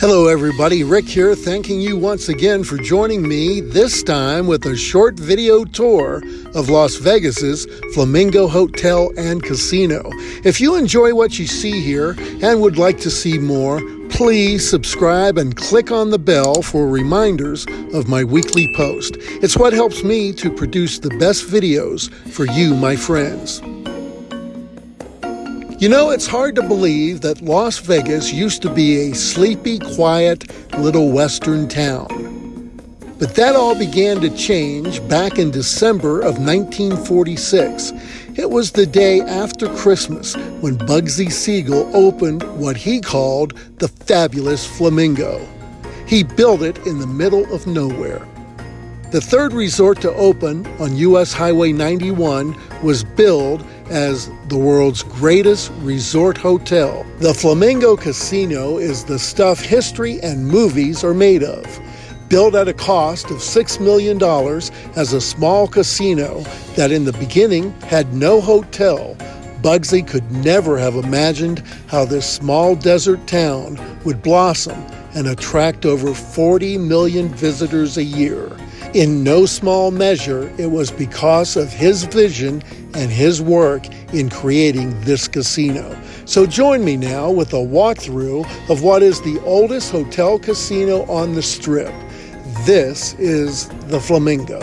Hello, everybody. Rick here, thanking you once again for joining me, this time with a short video tour of Las Vegas's Flamingo Hotel and Casino. If you enjoy what you see here and would like to see more, please subscribe and click on the bell for reminders of my weekly post. It's what helps me to produce the best videos for you, my friends. You know, it's hard to believe that Las Vegas used to be a sleepy, quiet little western town. But that all began to change back in December of 1946. It was the day after Christmas when Bugsy Siegel opened what he called the Fabulous Flamingo. He built it in the middle of nowhere. The third resort to open on U.S. Highway 91 was billed as the world's greatest resort hotel. The Flamingo Casino is the stuff history and movies are made of. Built at a cost of $6 million as a small casino that in the beginning had no hotel, Bugsy could never have imagined how this small desert town would blossom and attract over 40 million visitors a year. In no small measure, it was because of his vision and his work in creating this casino. So join me now with a walkthrough of what is the oldest hotel casino on the strip. This is the Flamingo.